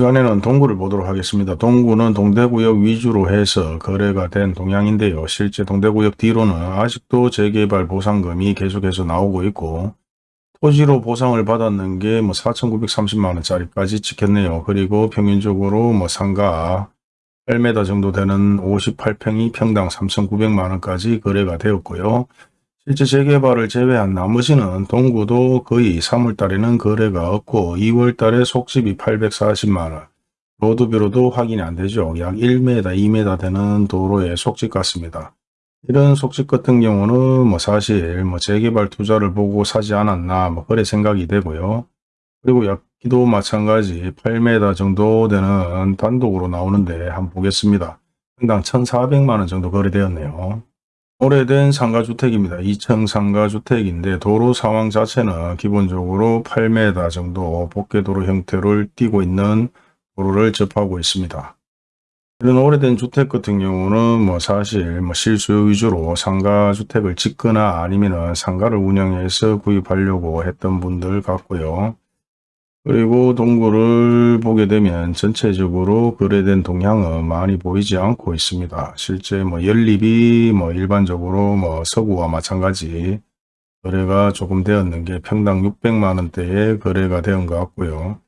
시간에는 동구를 보도록 하겠습니다. 동구는 동대구역 위주로 해서 거래가 된 동향인데요. 실제 동대구역 뒤로는 아직도 재개발 보상금이 계속해서 나오고 있고 토지로 보상을 받았는 게 뭐 4,930만원짜리까지 찍혔네요. 그리고 평균적으로 뭐 상가 8m 정도 되는 58평이 평당 3,900만원까지 거래가 되었고요. 실제 재개발을 제외한 나머지는 동구도 거의 3월달에는 거래가 없고 2월달에 속집이 840만원, 로드뷰로도 확인이 안 되죠. 약 1m, 2m 되는 도로의 속집 같습니다. 이런 속집 같은 경우는 뭐 사실 뭐 재개발 투자를 보고 사지 않았나 뭐 그래 생각이 되고요. 그리고 여기도 마찬가지 8m 정도 되는 단독으로 나오는데 한번 보겠습니다. 평당 1,400만원 정도 거래되었네요. 오래된 상가주택입니다. 2층 상가주택인데 도로 상황 자체는 기본적으로 8m 정도 복개도로 형태를 띠고 있는 도로를 접하고 있습니다. 이런 오래된 주택 같은 경우는 뭐 사실 뭐 실수요 위주로 상가주택을 짓거나 아니면은 상가를 운영해서 구입하려고 했던 분들 같고요. 그리고 동구를 보게 되면 전체적으로 거래된 동향은 많이 보이지 않고 있습니다. 실제 뭐 연립이 뭐 일반적으로 뭐 서구와 마찬가지 거래가 조금 되었는 게 평당 600만원대에 거래가 되은 것 같고요.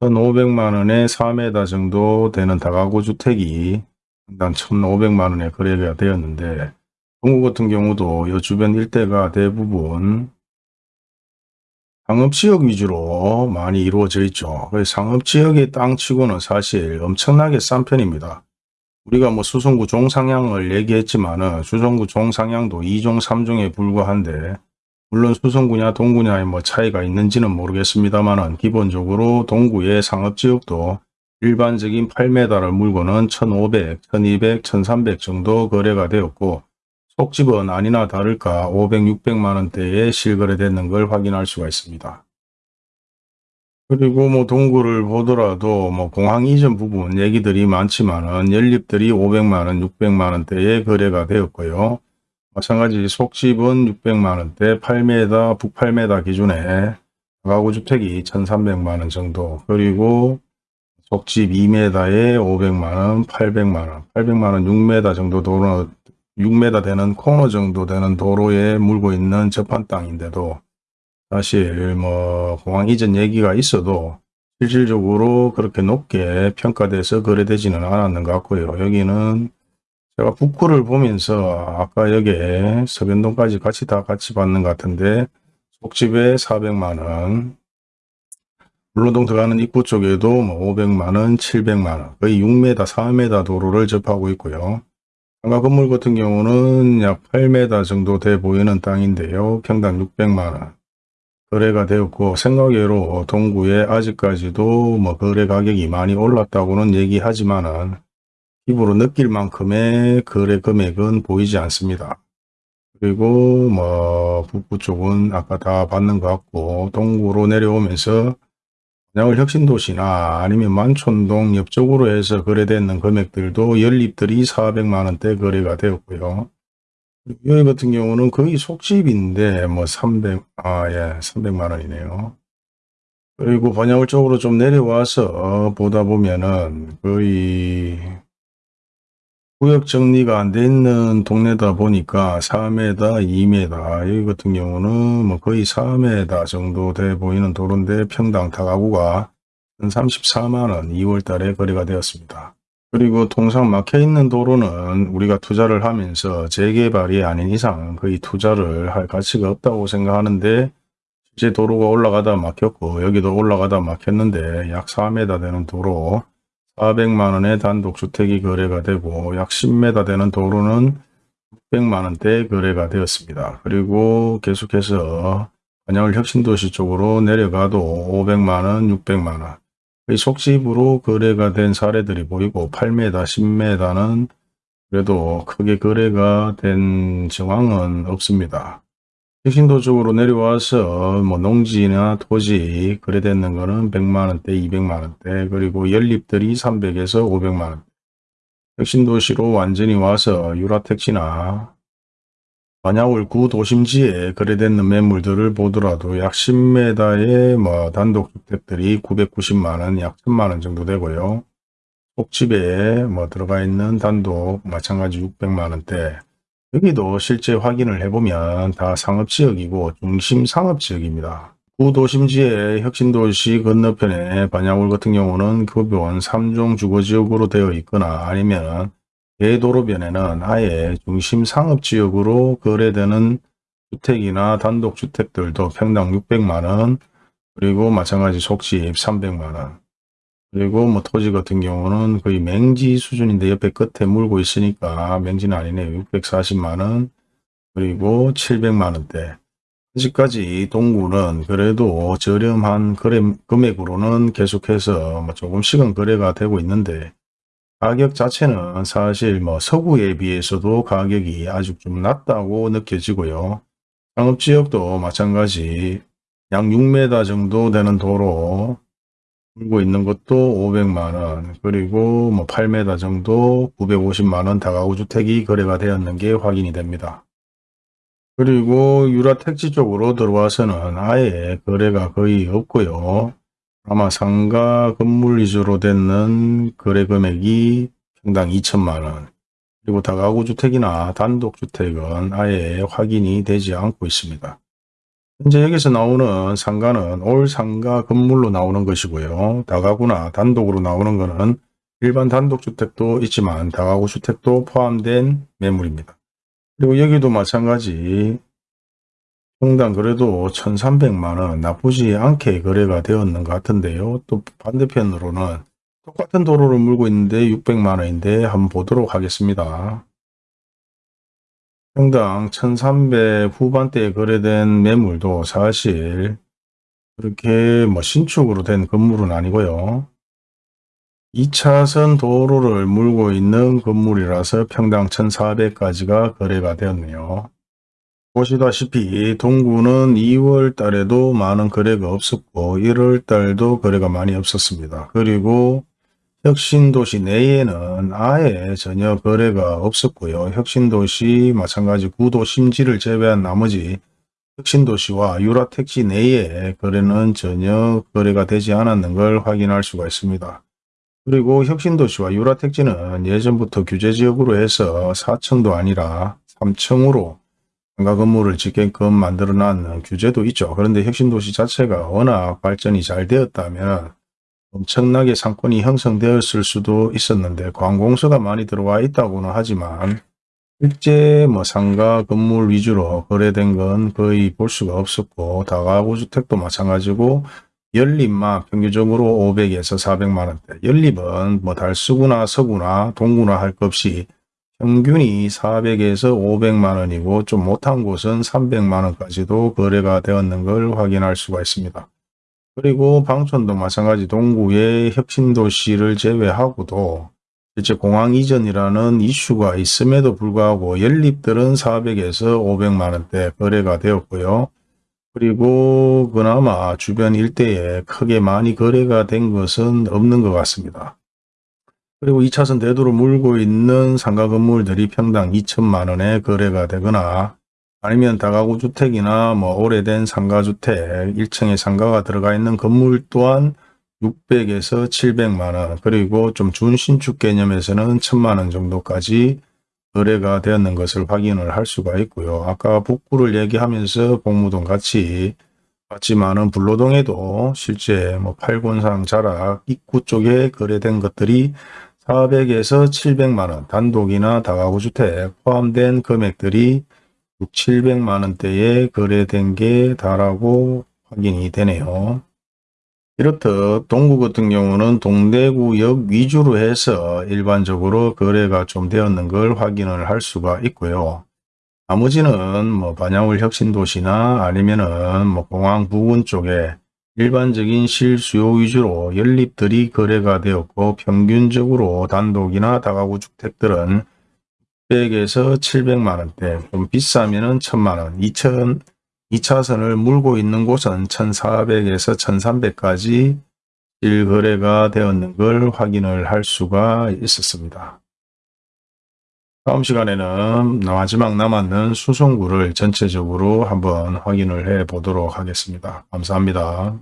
1,500만원에 4m 정도 되는 다가구 주택이 평당 1,500만원에 거래가 되었는데 동구 같은 경우도 이 주변 일대가 대부분 상업지역 위주로 많이 이루어져 있죠. 상업지역의 땅치고는 사실 엄청나게 싼 편입니다. 우리가 뭐 수성구 종상향을 얘기했지만 은 수성구 종상향도 2종 3종에 불과한데 물론 수성구냐 동구냐의 뭐 차이가 있는지는 모르겠습니다만 은 기본적으로 동구의 상업지역도 일반적인 8m를 물고는 1500, 1200, 1300 정도 거래가 되었고 속집은 아니나 다를까 500, 600만원대에 실거래되는 걸 확인할 수가 있습니다. 그리고 뭐 동구를 보더라도 뭐 공항 이전 부분 얘기들이 많지만은 연립들이 500만원, 600만원대에 거래가 되었고요. 마찬가지 속집은 600만원대, 8m, 북 8m 기준에 가구 주택이 1300만원 정도, 그리고 속집 2m에 500만원, 800만원, 800만원 6m 정도 도로 6m 되는 코너 정도 되는 도로에 물고 있는 접한 땅인데도 사실 뭐 공항 이전 얘기가 있어도 실질적으로 그렇게 높게 평가돼서 거래되지는 않았는 것 같고요. 여기는 제가 북구를 보면서 아까 여기에 서변동까지 같이 다 같이 받는 것 같은데 속집에 400만원 물론동 들어가는 입구 쪽에도 뭐 500만원, 700만원 거의 6m, 4m 도로를 접하고 있고요. 상가 건물 같은 경우는 약 8m 정도 돼 보이는 땅인데요. 평당 600만원 거래가 되었고 생각외로 동구에 아직까지도 뭐 거래 가격이 많이 올랐다고는 얘기하지만은 입으로 느낄 만큼의 거래 금액은 보이지 않습니다. 그리고 뭐 북부 쪽은 아까 다 받는 것 같고 동구로 내려오면서 양을 혁신도시나 아니면 만촌동 옆쪽으로 해서 거래되는 금액들도 연립들이 400만원대 거래가 되었고요. 여기 같은 경우는 거의 속집인데 뭐 300, 아, 예, 300만원이네요. 그리고 번야울 쪽으로 좀 내려와서 보다 보면은 거의 구역 정리가 안 돼 있는 동네다 보니까 4m, 2m 여기 같은 경우는 뭐 거의 4m 정도 돼 보이는 도로인데 평당 다가구가 34만원 2월 달에 거래가 되었습니다. 그리고 통상 막혀 있는 도로는 우리가 투자를 하면서 재개발이 아닌 이상 거의 투자를 할 가치가 없다고 생각하는데 실제 도로가 올라가다 막혔고 여기도 올라가다 막혔는데 약 4m 되는 도로 400만원의 단독주택이 거래가 되고 약 10m 되는 도로는 600만원대 거래가 되었습니다. 그리고 계속해서 반야울 혁신도시 쪽으로 내려가도 500만원, 600만원 의 속집으로 거래가 된 사례들이 보이고 8m, 10m는 그래도 크게 거래가 된 정황은 없습니다. 혁신도 쪽으로 내려와서 뭐 농지나 토지 거래되는 거는 100만원대, 200만원대 그리고 연립들이 300에서 500만원 혁신도시로 완전히 와서 유라택시나 반야월 구도심지에 거래되는 매물들을 보더라도 약 10m의 뭐 단독주택들이 990만원, 약 1000만원 정도 되고요. 속집에 뭐 들어가 있는 단독 마찬가지 600만원대 여기도 실제 확인을 해보면 다 상업지역이고 중심 상업지역입니다. 구도심지의 혁신도시 건너편에 반야월 같은 경우는 급여원 3종 주거지역으로 되어 있거나 아니면 대도로변에는 아예 중심 상업지역으로 거래되는 주택이나 단독주택들도 평당 600만원 그리고 마찬가지 속집 300만원 그리고 뭐 토지 같은 경우는 거의 맹지 수준인데 옆에 끝에 물고 있으니까 맹지는 아니네요. 640만원 그리고 700만원대 아직까지 동구는 그래도 저렴한 거래 금액으로는 계속해서 뭐 조금씩은 거래가 되고 있는데 가격 자체는 사실 뭐 서구에 비해서도 가격이 아주 좀 낮다고 느껴지고요. 상업지역도 마찬가지 약 6m 정도 되는 도로 물고 있는 것도 500만원 그리고 뭐 8m 정도 950만원 다가구 주택이 거래가 되었는 게 확인이 됩니다. 그리고 유라 택지 쪽으로 들어와서는 아예 거래가 거의 없고요. 아마 상가 건물 위주로 되는 거래 금액이 평당 2천만원 그리고 다가구 주택이나 단독주택은 아예 확인이 되지 않고 있습니다. 현재 여기서 나오는 상가는 올 상가 건물로 나오는 것이고요. 다가구나 단독으로 나오는 것은 일반 단독주택도 있지만 다가구 주택도 포함된 매물입니다. 그리고 여기도 마찬가지 평당 그래도 1300만원 나쁘지 않게 거래가 되었는 것 같은데요. 또 반대편으로는 똑같은 도로를 물고 있는데 600만원인데 한번 보도록 하겠습니다. 평당 1300 후반대에 거래된 매물도 사실 그렇게 뭐 신축으로 된 건물은 아니고요. 2차선 도로를 물고 있는 건물이라서 평당 1400까지가 거래가 되었네요. 보시다시피 동구는 2월 달에도 많은 거래가 없었고 1월 달도 거래가 많이 없었습니다. 그리고 혁신도시 내에는 아예 전혀 거래가 없었고요. 혁신도시 마찬가지 구도 심지를 제외한 나머지 혁신도시와 유라택지 내에 거래는 전혀 거래가 되지 않았는 걸 확인할 수가 있습니다. 그리고 혁신도시와 유라택지는 예전부터 규제지역으로 해서 4층도 아니라 3층으로 상가 건물을 짓게끔 만들어 놨는 규제도 있죠. 그런데 혁신도시 자체가 워낙 발전이 잘 되었다면 엄청나게 상권이 형성되었을 수도 있었는데 관공서가 많이 들어와 있다고는 하지만 실제 뭐 상가 건물 위주로 거래된 건 거의 볼 수가 없었고 다가구 주택도 마찬가지고 연립만 평균적으로 500에서 400만원대 연립은 뭐 달수구나 서구나 동구나 할 것 없이 평균이 400에서 500만 원이고 좀 못한 곳은 300만 원까지도 거래가 되었는 걸 확인할 수가 있습니다. 그리고 방촌도 마찬가지 동구의 혁신도시를 제외하고도 실제 공항 이전이라는 이슈가 있음에도 불구하고 연립들은 400에서 500만 원대 거래가 되었고요. 그리고 그나마 주변 일대에 크게 많이 거래가 된 것은 없는 것 같습니다. 그리고 2차선 대도로 물고 있는 상가 건물들이 평당 2천만 원에 거래가 되거나 아니면 다가구 주택이나 뭐 오래된 상가주택 1층에 상가가 들어가 있는 건물 또한 600에서 700만 원 그리고 좀 준신축 개념에서는 1000만 원 정도까지 거래가 되었는 것을 확인을 할 수가 있고요. 아까 북구를 얘기하면서 공무동 같이 봤지만은 불로동에도 실제 뭐 팔곤상 자락 입구 쪽에 거래된 것들이 400에서 700만원 단독이나 다가구 주택 포함된 금액들이 6, 700만 원대에 거래된 게 다라고 확인이 되네요. 이렇듯 동구 같은 경우는 동대구역 위주로 해서 일반적으로 거래가 좀 되었는 걸 확인을 할 수가 있고요. 나머지는 뭐 반야울 혁신도시나 아니면은 뭐 공항 부근 쪽에 일반적인 실수요 위주로 연립들이 거래가 되었고 평균적으로 단독이나 다가구 주택들은 100에서 700만 원대, 좀 비싸면 은 1000만 원, 2000, 2차선을 물고 있는 곳은 1400에서 1300까지 일거래가 되었는 걸 확인을 할 수가 있었습니다. 다음 시간에는 마지막 남았는 수송구를 전체적으로 한번 확인을 해 보도록 하겠습니다. 감사합니다.